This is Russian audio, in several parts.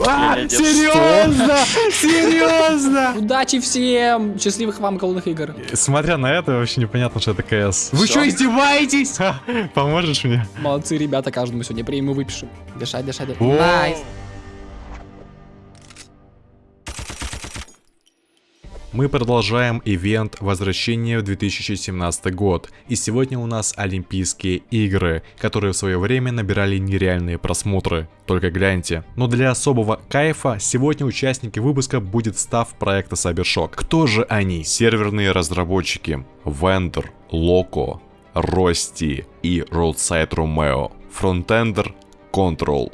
А, серьезно? Серьезно? Удачи всем! Счастливых вам голодных игр. Смотря на это, вообще непонятно, что это КС. Вы что, издеваетесь? Поможешь мне? Молодцы, ребята, каждому сегодня премию выпишем. Дышать, дышать. Nice. Мы продолжаем ивент возвращения в 2017 год. И сегодня у нас Олимпийские игры, которые в свое время набирали нереальные просмотры. Только гляньте. Но для особого кайфа сегодня участники выпуска будет стафф проекта Cybershock. Кто же они? Серверные разработчики. Vendor, Loco, Рости и Roadside Romeo. Фронтендер Control.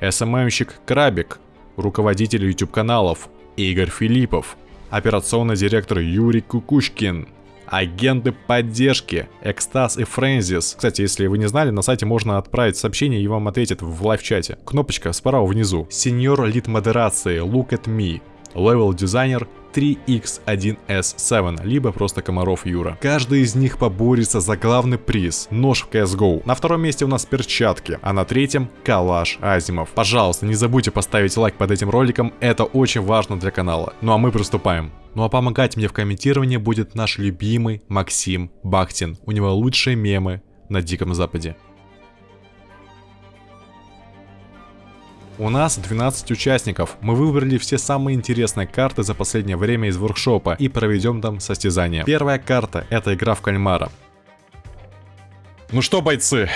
SMM-щик Крабик. Руководитель YouTube каналов Игорь Филиппов. Операционный директор Юрий Кукушкин. Агенты поддержки Экстаз и Френзис. Кстати, если вы не знали, на сайте можно отправить сообщение и вам ответят в live-чате. Кнопочка справа внизу. Senior lead модерации Look at Me. Level дизайнер 3x1s7, либо просто Комаров Юра. Каждый из них поборется за главный приз – нож в CSGO. На втором месте у нас перчатки, а на третьем – Калаш Азимов. Пожалуйста, не забудьте поставить лайк под этим роликом, это очень важно для канала. Ну а мы приступаем. Ну а помогать мне в комментировании будет наш любимый Максим Бахтин. У него лучшие мемы на Диком Западе. У нас 12 участников. Мы выбрали все самые интересные карты за последнее время из воркшопа и проведем там состязание. Первая карта это игра в кальмара. Ну что, бойцы?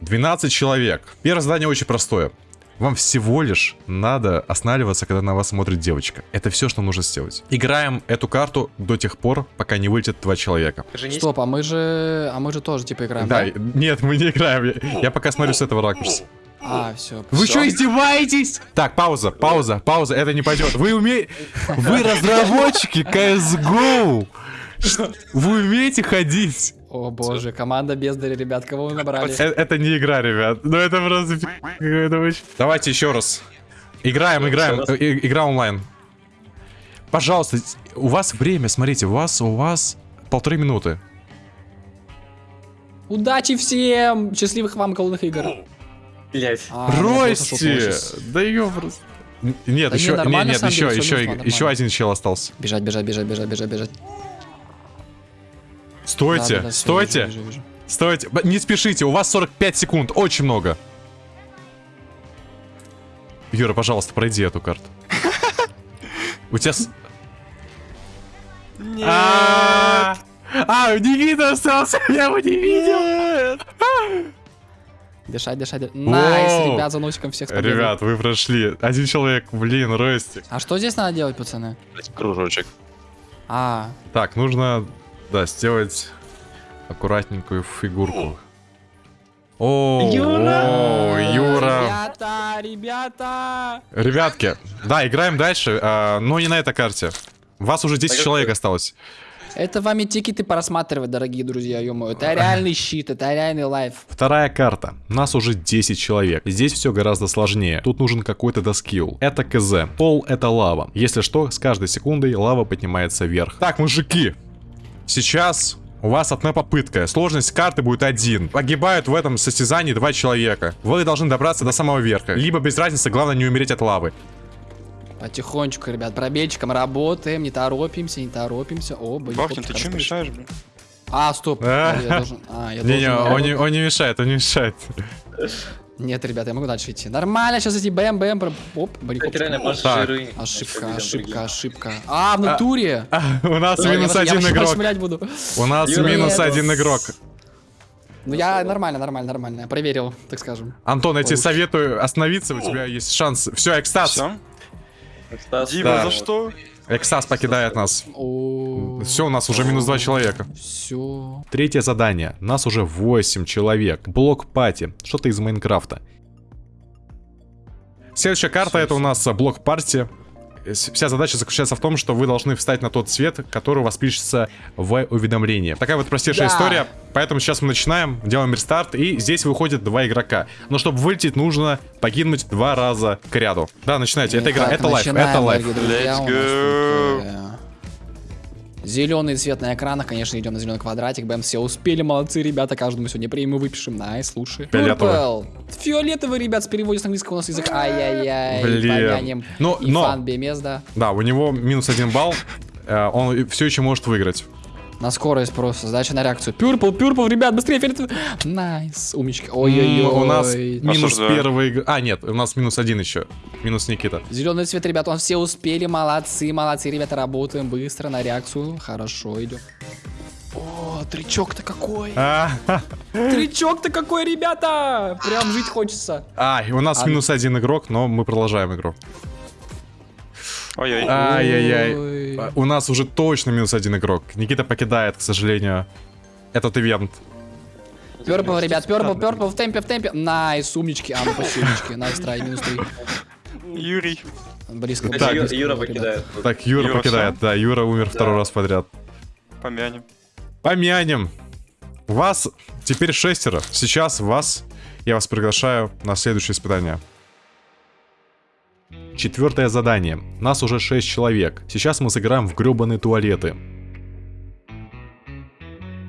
12 человек. Первое задание очень простое. Вам всего лишь надо останавливаться, когда на вас смотрит девочка. Это все, что нужно сделать. Играем эту карту до тех пор, пока не вылетит два человека. Женись. Стоп, а мы же... А мы же тоже типа играем, Да, да? нет, мы не играем. Я, я пока смотрю с этого ракурса. А, все. Вы что, издеваетесь? Так, пауза, пауза, пауза, это не пойдет. Вы умеете... Вы разработчики CSGO! Вы умеете ходить? О боже, команда бездари, ребят, кого вы набрали? Э, Это не игра, ребят. Ну это просто... очень- Давайте еще раз. Играем, играем. Раз. Игра онлайн. Пожалуйста, у вас время, смотрите, у вас, у вас полторы минуты. Удачи всем! Счастливых вам голодных игр. Блять. А, Рости! Да ее просто... Нет, Да не, еще, не, нормально, на нет, самом еще, деле, еще, нужно, еще один чел остался. Бежать, бежать, бежать, бежать, бежать, бежать. Стойте, Да-да-да, всё, стойте, вижу, вижу, вижу. стойте. Не спешите, у вас 45 секунд, очень много. Юра, пожалуйста, пройди эту карту. У тебя... А, А, видно остался, я его не видел. Дышать, дышать. дышать. Nice, Wow. ребят, за носиком всех с победой. Ребят, вы прошли. Один человек, блин, Ростик. А что здесь надо делать, пацаны? Кружочек. А, Так, нужно, да, сделать аккуратненькую фигурку. О, о, Юра. Ребята, ребята! Ребятки, да, играем дальше, а, но не на этой карте. Вас уже 10 Так, человек осталось. Это вами тикеты порассматривать, дорогие друзья, ё Это реальный щит, это реальный лайф. Вторая карта. Нас уже 10 человек. Здесь все гораздо сложнее. Тут нужен какой-то доскилл. Это КЗ. Пол это лава. Если что, с каждой секундой лава поднимается вверх. Так, мужики. Сейчас у вас одна попытка. Сложность карты будет один. Погибают в этом состязании два человека. Вы должны добраться до самого верха. Либо без разницы, главное не умереть от лавы. Потихонечку, ребят, пробельчиком работаем, не торопимся, не торопимся. О, блин. Бахтин, ты чем мешаешь, блин? А, стоп. А. Я должен... А, Не-не, он не, он не мешает, он не мешает. Нет, ребят, я могу дальше идти. Нормально, сейчас эти бэм-бэм. про- Оп, пожиры. Ошибка, ошибка, ошибка. А, в натуре? У нас минус один игрок. У нас Юра, минус нет. один игрок. Ну, я нормально, нормально, нормально. Я проверил, так скажем. Антон, я тебе советую остановиться, у тебя есть шанс. Все, Экстаз. Все? Дима, Да. за что? Экстаз покидает нас. О, Все, у нас уже минус два человека. все. Третье задание. Нас уже 8 человек. Блок пати. Что-то из Майнкрафта. Следующая карта это у нас блок партии. Вся задача заключается в том, что вы должны встать на тот цвет, который у вас пишется в уведомлении. Такая вот простейшая Да. история. Поэтому сейчас мы начинаем, делаем рестарт, и здесь выходит два игрока. Но чтобы вылететь, нужно погибнуть два раза к ряду. Да, начинайте. Это игра, Итак, это live, это live. Let's go. Зеленый цвет на экранах, конечно, идем на зеленый квадратик. Бэм, все успели, молодцы, ребята. Каждому сегодня премию выпишем. Nice, слушай. Фиолетовый. Фиолетовый, ребят, с переводе с английского у нас язык. Ай-яй-яй. Блин. Помянем. Но- BMS, да. Да, у него минус один балл. Э, Он все еще может выиграть. На скорость просто, задача на реакцию. Purple, purple, ребят, быстрее, фиолетовый. Nice, умничка. Ой-ой-ой. У нас минус Осуждаю. первый... А, нет, у нас минус один еще. Минус Никита. Зеленый цвет, ребят, он все успели, молодцы, молодцы, ребята, работаем быстро на реакцию. Хорошо, идем. О, тричок-то какой! А, Тричок-то какой, ребята! Прям жить хочется. а, у нас А- минус один игрок, но мы продолжаем игру. Ой-ой. А, У нас уже точно минус один игрок. Никита покидает, к сожалению, этот ивент. Purple, ребят, purple, purple, в темпе, в темпе. Nice, умнички, а ну умнички. Nice try, минус три. Юрий. Близко. Так, Ю- Юра покидает. Так, Юра, Юра покидает. Да, Юра умер второй раз подряд. Помянем. Помянем. Вас теперь шестеро. Сейчас вас, я вас приглашаю на следующее испытание. Четвертое задание. Нас уже шесть человек. Сейчас мы сыграем в гребаные туалеты.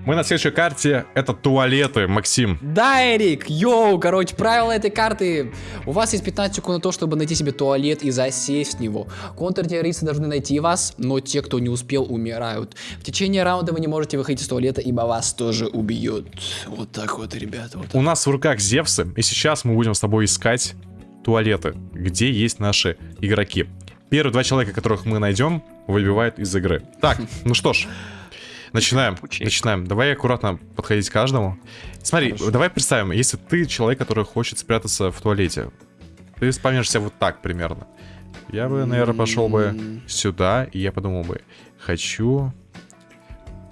Мы на следующей карте. Это туалеты, Максим. Да, Эрик, йоу, короче, правила этой карты. У вас есть 15 секунд на то, чтобы найти себе туалет и засесть в него. Контртеррористы должны найти вас, но те, кто не успел, умирают. В течение раунда вы не можете выходить из туалета, ибо вас тоже убьют. Вот так вот, ребята, вот так. У нас в руках Зевсы, и сейчас мы будем с тобой искать туалеты, где есть наши игроки. Первые два человека, которых мы найдем, выбивают из игры. Так, ну что ж, начинаем. Начинаем. Давай аккуратно подходить к каждому. Смотри, Хорошо. давай представим, если ты человек, который хочет спрятаться в туалете, ты вспомнишься вот так примерно. Я бы, наверное, пошел бы сюда, и я подумал бы, хочу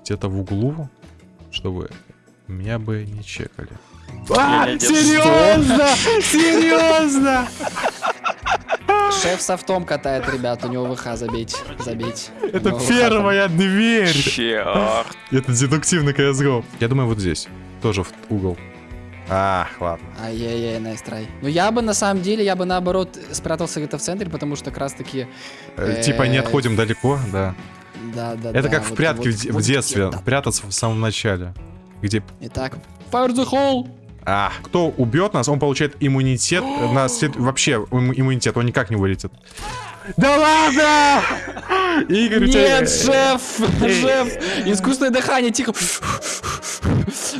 где-то в углу, чтобы меня бы не чекали. Одет. серьезно? Серьезно? Шеф софтом катает, ребят, у него ВХ забейте. У Это там. первая дверь. Черт. Это дедуктивный CSGO. Я думаю, вот здесь. Тоже в угол. А, ладно. Ай-яй-яй, найс трай. Ну я бы на самом деле, я бы наоборот спрятался где-то в центре, потому что как раз таки, Э, Типа не Э, отходим далеко, да. да, да, Это да, как в вот- в, детстве. Прятаться в самом начале. Где... Итак, fire the hole. А, кто убьет нас, он получает иммунитет. на след- Вообще, им- иммунитет, он никак не вылетит. Да ладно! Игорь, Нет, шеф, шеф, искусственное дыхание, тихо.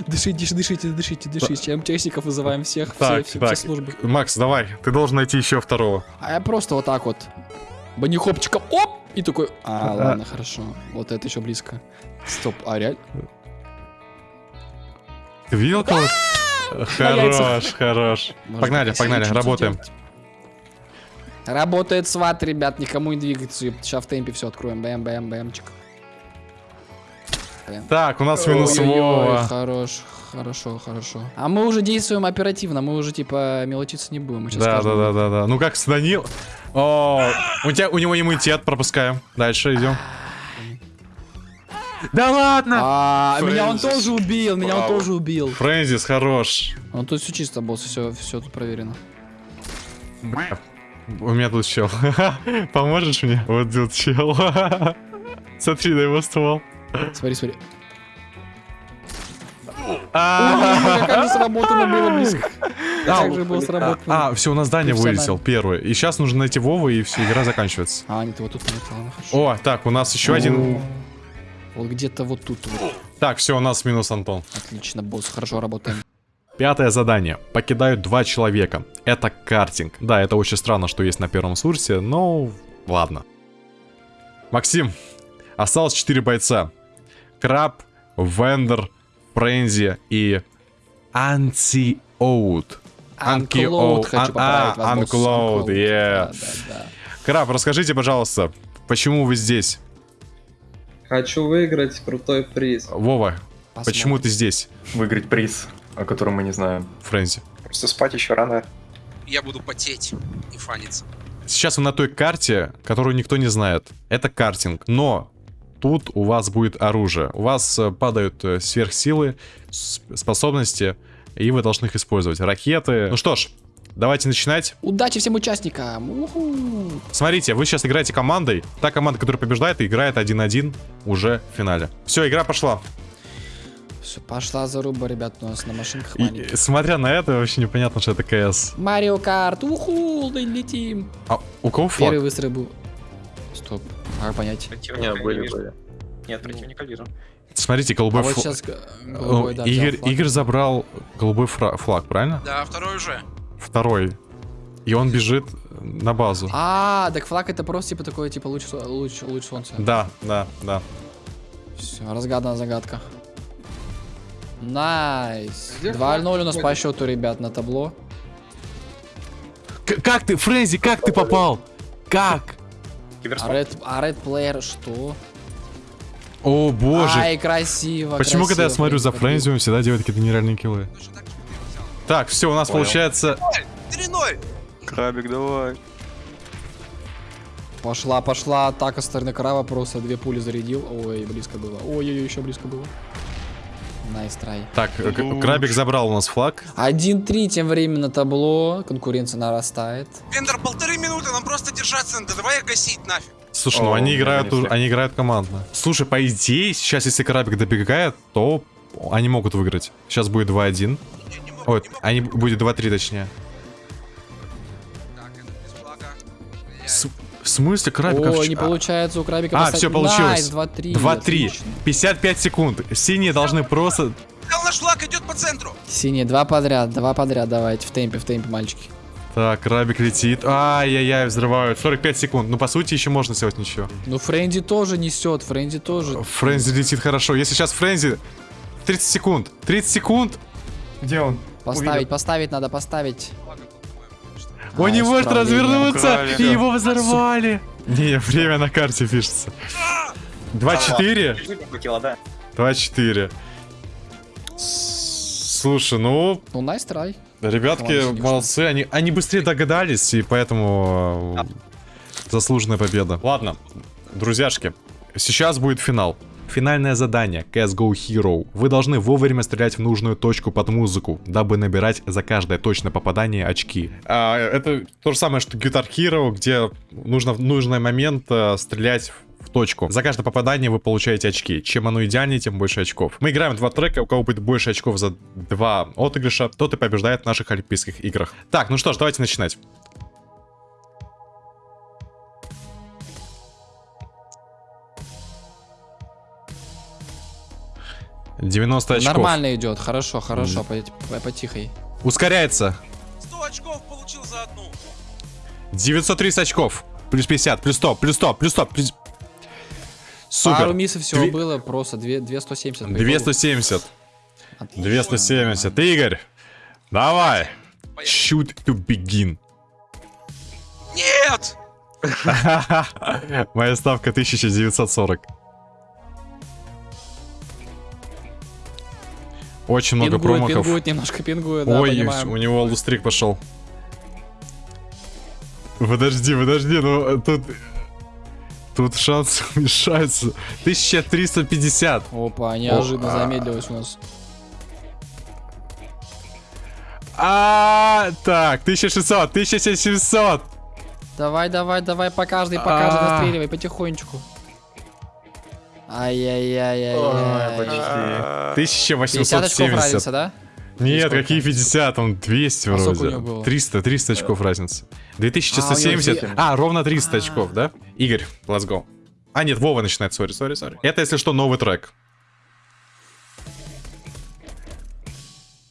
Дышите, дышите, дышите, дышите. МЧСников вызываем всех, все, Так, все, так. все службы. Макс, давай, ты должен найти еще второго. А я просто вот так вот, банихопчиком, оп, и такой, а, ладно, хорошо, вот это еще близко. Стоп, а реально? Ты видел кого? Хорош, хорош. Погнали, погнали, работаем. Работает сват, ребят, никому не двигаться. Сейчас в темпе все откроем. Бэм, бэм, бэмчик. Бэм. Так, у нас минус Вова. Хорош, хорошо, хорошо. А мы уже действуем оперативно, мы уже типа мелочиться не будем. Да, да, да, да, да. Ну как с Данил? О, у тебя, у него иммунитет, пропускаем. Дальше идем. Да ладно! А, меня он тоже убил, меня он тоже убил. Фрэнсис, хорош. Ну тут все чисто, босс, все, все тут проверено. У меня тут чел. Поможешь мне? Вот тут чел. Смотри на его ствол. Смотри, смотри. А, Ой, как же сработано было близко. А, Как же было сработано. А, все, у нас здание вылетел первый. И сейчас нужно найти Вову, и все, игра заканчивается. А, нет, вот тут нет. О, так, у нас еще один. Вот где-то вот тут вот. Так, все, у нас минус Антон. Отлично, босс, хорошо работаем. Пятое задание. Покидают два человека. Это картинг. Да, это очень странно, что есть на первом сурсе, но ладно. Максим, осталось 4 бойца. Краб, Вендер, Френзи и Антиоут. Uncloud хочу поправить вас, босс. Uncloud, Uncloud. yeah. Краб, расскажите, пожалуйста, почему вы здесь? Хочу выиграть крутой приз. Вова, Посмотрим. почему ты здесь, выиграть приз, о котором мы не знаем. Френзи? Просто спать еще рано. я буду потеть и фаниться. Сейчас вы на той карте, которую никто не знает. Это картинг. Но тут у вас будет оружие. У вас э, падают э, сверхсилы, способности, и вы должны их использовать. Ракеты. Ну что ж, Давайте начинать. Удачи всем участникам! Уху. Смотрите, вы сейчас играете командой. Та команда, которая побеждает, играет 1-1 уже в финале. Все, игра пошла. Все, пошла заруба, ребят, у нас на машинках И, маленьких. смотря на это, вообще непонятно, что это КС. Марио Карт, уху, да летим. А у кого флаг? Первый выстрел был. Стоп, а как понять? Не, были, были. Нет, противника вижу. Смотрите, А голубой вот флаг. сейчас г- голубой, да, Игорь, флаг. Игорь забрал голубой флаг, правильно? Да, второй уже. Второй. И он бежит на базу. А, так флаг это просто типа такой, типа луч, луч, луч солнца. Да, да, да. Все, разгадана загадка. Nice. Где 2-0 флаг у нас по счету, ребят, на табло. К- как ты, Френзи, как ты попал? Как? А. Red, а Red Player что? О, боже. Ай, красиво, Почему, когда я красиво, смотрю за Френзи, он всегда делает какие-то нереальные киллы? Так все, у нас Понял. получается... 3-0. Крабик, давай. Пошла, пошла атака со стороны краба, просто две пули зарядил. Ой, близко было. Ой-ой-ой, еще близко было. Nice try. Так, Крабик забрал у нас флаг. 1-3 тем временем на табло. Конкуренция нарастает. Вендор, полторы минуты, нам просто держаться надо. Давай их гасить нафиг. Слушай, ну О, они играют, вынесли. у- они играют командно. Слушай, по идее, сейчас, если Крабик добегает, то они могут выиграть. Сейчас будет 2-1. Могу. они будет 2-3 точнее. С- В смысле, Крабик? а в Ой, чё- не получается у крабика. А, все получилось. Найс, 2-3. 2-3. отлично. 55 секунд. Синие должны просто... Наш флаг, идет по центру. Синие, два подряд, два подряд давайте. В темпе, в темпе, мальчики. Так, Крабик летит. Ай-яй-яй, взрывают. 45 секунд. Ну, по сути, еще можно сделать ничего. Ну, Френди тоже несет, Френди тоже. Френзи летит хорошо. Если сейчас Френзи... 30 секунд. 30 секунд. Где он? Поставить, Увидел. поставить надо, поставить. Он не Nice, может развернуться. Украли. И его взорвали. Не, время на карте пишется. 2-4. Чуть-чуть не хватило, да. 2-4. С- Слушай, ну, Ну, nice try. ребятки Молодцы, молодцы. Они, они быстрее догадались, и поэтому э, заслуженная победа. Ладно, друзьяшки, сейчас будет финал. Финальное задание CSGO Hero. Вы должны вовремя стрелять в нужную точку под музыку, дабы набирать за каждое точное попадание очки. А, это то же самое, что Guitar Hero, где нужно в нужный момент э, стрелять в точку. За каждое попадание вы получаете очки. Чем оно идеальнее, тем больше очков. Мы играем два трека, у кого будет больше очков за два отыгрыша, тот и побеждает в наших Олимпийских играх. Так, ну что ж, давайте начинать. Девяносто очков. Нормально идет, хорошо, хорошо, по- потихой. Ускоряется. 100 очков получил за одну. 930 очков. Плюс 50, плюс 100, плюс 100, плюс 100. Плюс... Супер. Пару миссов всего Две- было, просто две- 270. по 270. итогу. 270. Игорь, давай. Поехали. Shoot to begin. Нет! Моя ставка 1940. Очень много Пингует, промахов. пингует, немножко пингует, да, Ой, понимаем. у него лустрик пошел. Подожди, подожди, ну тут... Тут шанс уменьшается. 1350. Опа, неожиданно О, а. замедлилось у нас. А, так, 1600, 1700. Давай, давай, давай, по каждой, по каждой А. настреливай, потихонечку. Ай-яй-яй-яй-яй. Ой, почти. А, 50 очков 1870. разница, да? Нет, какие 50, там 200 А вроде. него было? 300, 300 очков разница. А, у 2170. него А, ровно 300 А. очков, да? Игорь, let's go. А, нет, Вова начинает, сори, сори, сори. Это, если что, новый трек.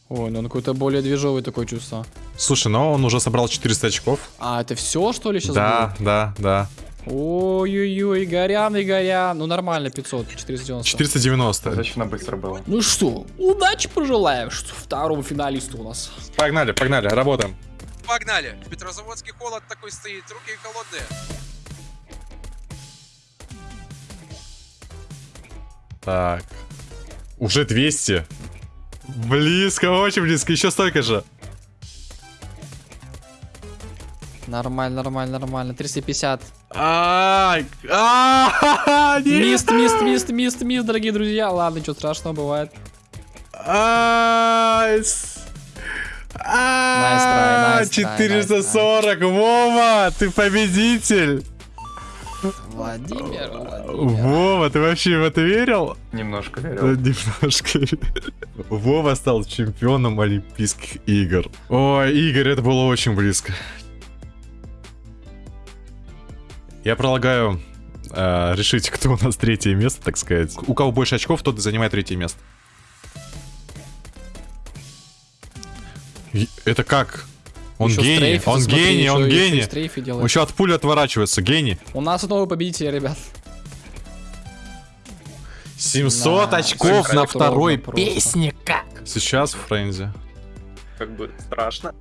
Ой, ну он какой-то более движовый такое чувство. Слушай, но он уже собрал 400 очков. А, это все, что ли, сейчас Да, да, да. Ой-ой-ой, Игорян, Игорян. Ну нормально, 500, 490. 490. Достаточно быстро было. Ну что, удачи пожелаем что второму финалисту у нас. Погнали, погнали, работаем. Погнали. Петрозаводский холод такой стоит, руки холодные. Так. Уже 200. Близко, очень близко, еще столько же. Нормально, нормально, нормально. 350. Ай. Мист, мист, мист, мист, мист, дорогие друзья. Ладно, ничего страшного бывает. Ай, с- А, Nice try, nice try, 440, Вова, ты победитель. Владимир, Владимир. Вова, ты вообще в это верил? Немножко Да, верил. Немножко. Вова стал чемпионом Олимпийских игр. Ой, Игорь, это было очень близко. Я предлагаю э, решить, кто у нас третье место, так сказать. У кого больше очков, тот и занимает третье место. Это как? Он Еще гений, стрейфится, он смотри, гений, еще- он еще гений. делает. еще от пули отворачивается, гений. У нас новый победитель, ребят. 700 Да, очков всё на второй песне, как? Сейчас в Френзе. Как бы страшно.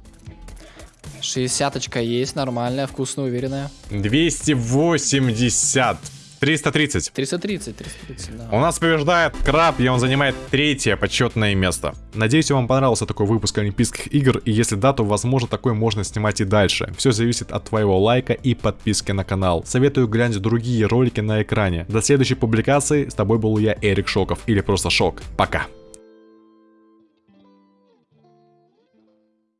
60 очка есть, нормальная, вкусная, уверенная. 280. 330. 330, 330, да. У нас побеждает Краб, и он занимает третье почетное место. Надеюсь, вам понравился такой выпуск Олимпийских игр, и если да, то возможно такой можно снимать и дальше. Все зависит от твоего лайка и подписки на канал. Советую глянуть другие ролики на экране. До следующей публикации, с тобой был я, Эрик Шоков, или просто Шок. Пока.